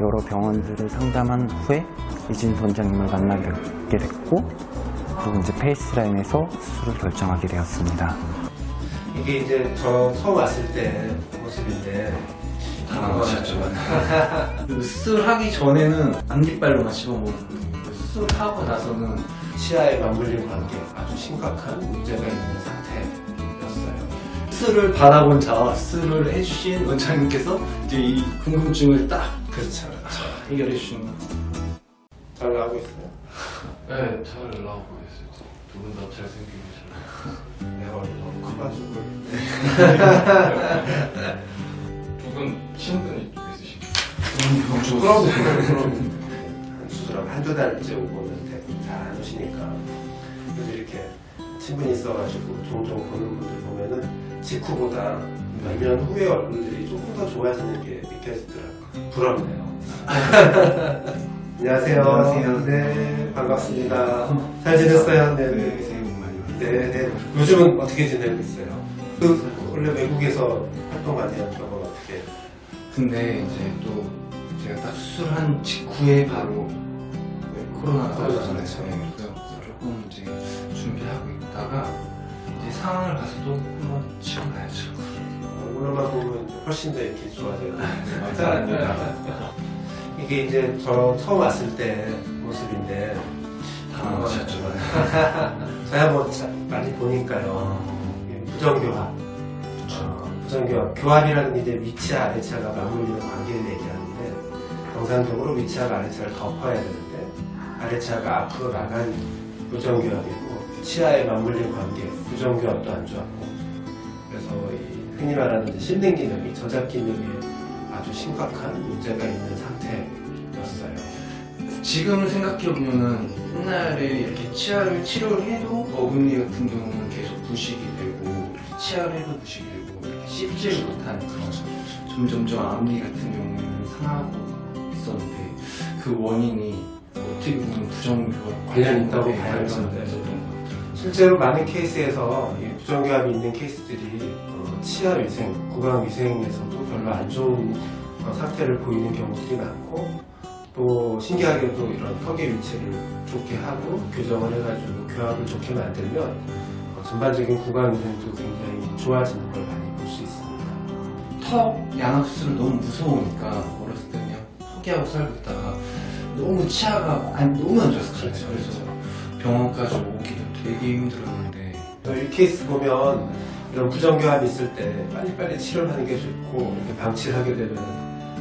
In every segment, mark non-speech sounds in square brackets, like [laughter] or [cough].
여러 병원들을 상담한 후에 이진수 원장님을 만나게 됐고 그리고 이제 페이스라인에서 수술을 결정하게 되었습니다. 이게 이제 저 처음 왔을 때 모습인데 당황하셨죠. [laughs] 수술하기 전에는 안깃발로만 씹어먹었거든요. 수술하고 나서는 치아에 맞물린 관계 아주 심각한 문제가 있는 상태였어요. 수술을 받아본 저 수술을 해주신 원장님께서 이제 이 궁금증을 딱 그렇죠, 그렇죠. 해결해 주신 거. 잘 나오고 있어요. 네, 잘 나오고 있어요. 두 분 다 잘생기고 잘. 내 얼굴 너무 커가지고 [laughs] 두분 친분이 좀 있으신가요? 그럼 수술하고 한두 달째 오고는 잘 안 오시니까 그래도 이렇게 친분이 있어가지고 종종 보는 분들 보면은 직후보다 몇 년 후에 얼굴들이 조금 더 좋아지는 게 느껴지더라고요. 부럽네요. 안녕하세요. 안녕하세요. 네, 반갑습니다. 잘 지냈어요? 네, 네. 새해 복 많이 받으세요. 네, 네. 요즘은 어떻게 지내고 있어요? 그 원래 외국에서 활동 많이 한 경험 어떻게? 근데 이제 또 제가 딱 수술한 직후에 바로 코로나가 코로나, 터졌잖아요. 네, 그래서 조금 이제 준비하고 있다가 이제 상황을 봐서도 한번 치고 훨씬 더 이렇게 좋아져요. 감사합니다. 이게 이제 저 처음 왔을 때 모습인데 당황하셨죠. [laughs] 저야 뭐 자- 많이 보니까요. 이게 부정교합. 어, 부정교합. 교합이라는 게 이제 위치와 아래치아가 맞물리는 관계를 얘기하는데 정상적으로 위치와 아래치아를 덮어야 되는데 아래치아가 앞으로 나간 부정교합이고 치아에 맞물린 관계 부정교합도 안이 흔히 말하는 실능 기능이 저작 기능에 아주 심각한 문제가 있는 상태였어요. 지금 생각해보면은 옛날에 이렇게 치아를 치료를 해도 어금니 같은 경우는 계속 부식이 되고 치아를 해도 부식이 되고 이렇게 씹지를 못하는 그런 점점점 앞니 같은 경우에는 상하고 있었는데 그 원인이 어떻게 보면 부정교합 관련이 있다고 네, 봐야죠. 관련이 네. 실제로 많은 케이스에서 이 부정교합이 있는 케이스들이 어, 치아 위생, 구강 위생에서도 별로 안 좋은 어, 상태를 보이는 경우들이 많고 또 신기하게도 이런 턱의 위치를 좋게 하고 교정을 해가지고 교합을 좋게 만들면 어, 전반적인 구강 위생도 굉장히 좋아지는 걸 많이 볼 수 있습니다. 턱 양압수술 너무 무서우니까 어렸을 때 그냥 포기하고 살고 있다가 너무 치아가 안, 너무 안 좋았어요. 그렇죠, 그래서 병원까지 오기도 되게 힘들었는데 이 케이스 보면 이런 부정교합이 있을 때 빨리빨리 치료를 하는 게 좋고 이렇게 방치를 하게 되면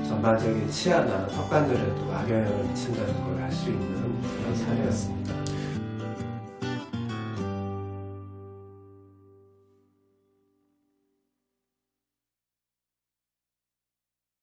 전반적인 치아나 턱관절에도 악영향을 미친다는 걸 알 수 있는 그런 사례였습니다.